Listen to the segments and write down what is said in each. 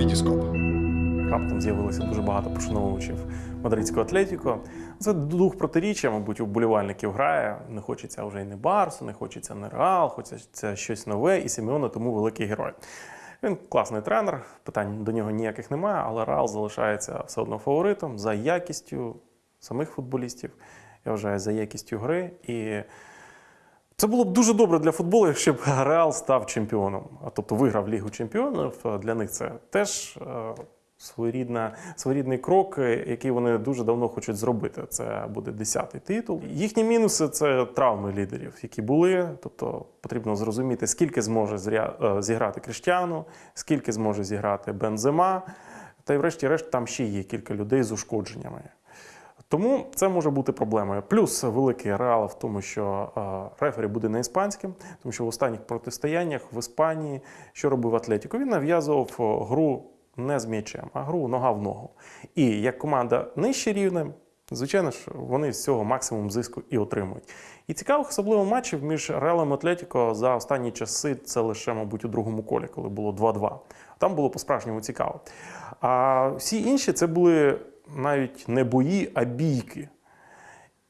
Вітіскоп. Раптом з'явилося дуже багато пошановувачів мадридського атлетіко. Це дух протиріччя, мабуть, у вболівальників грає. Не хочеться вже й не Барсу, не хочеться не Реал, хочеться щось нове, і Сімеона тому великий герой. Він класний тренер, питань до нього ніяких немає, але Реал залишається все одно фаворитом за якістю самих футболістів. Я вважаю, за якістю гри. І це було б дуже добре для футболу, якщо б Реал став чемпіоном, а тобто виграв Лігу чемпіонів. Для них це теж е, своєрідна, своєрідний крок, е, який вони дуже давно хочуть зробити. Це буде десятий титул. Їхні мінуси це травми лідерів, які були. Тобто потрібно зрозуміти, скільки зможе е, зіграти Кріштіану, скільки зможе зіграти Бензема. Та й врешті-решт там ще є кілька людей з ушкодженнями. Тому це може бути проблемою. Плюс великий реал в тому, що е, рефері буде не іспанським, тому що в останніх протистояннях в Іспанії що робив Атлетіко? Він нав'язував е, гру не з м'ячем, а гру нога в ногу. І як команда нижче рівнем, звичайно ж, вони з цього максимум зиску і отримують. І цікавих особливо матчів між Реалом і Атлетіко за останні часи це лише, мабуть, у другому колі, коли було 2-2. Там було по-справжньому цікаво. А всі інші це були навіть не бої, а бійки.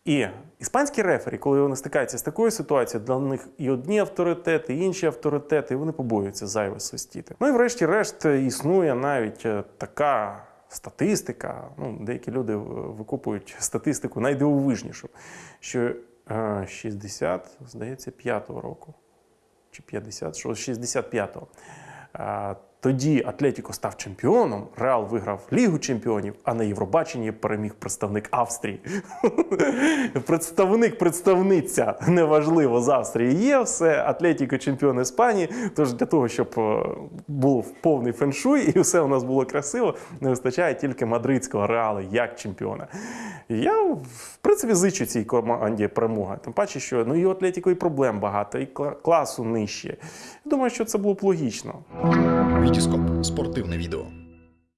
І іспанські рефері, коли вони стикаються з такою ситуацією, для них і одні авторитети, і інші авторитети, і вони побоюються зайве свистіти. Ну і врешті-решт існує навіть е, така статистика. Ну, деякі люди е, викупують статистику найдивовижнішу, що е, 60, здається, 5-го року чи 50, що 65-го. Тоді Атлетіко став чемпіоном, Реал виграв Лігу чемпіонів, а на Євробаченні переміг представник Австрії. Представник, представниця, неважливо, з Австрії є все. Атлетіко чемпіон Іспанії. Тож для того, щоб е, був повний феншуй і все у нас було красиво, не вистачає тільки мадридського реалу як чемпіона. Я, в принципі, зичу цій команді перемоги. Тим паче, що ну і у Атлетіко і проблем багато, і кла- класу нижче. Думаю, що це було б логічно. Вітіскоп. Спортивне відео.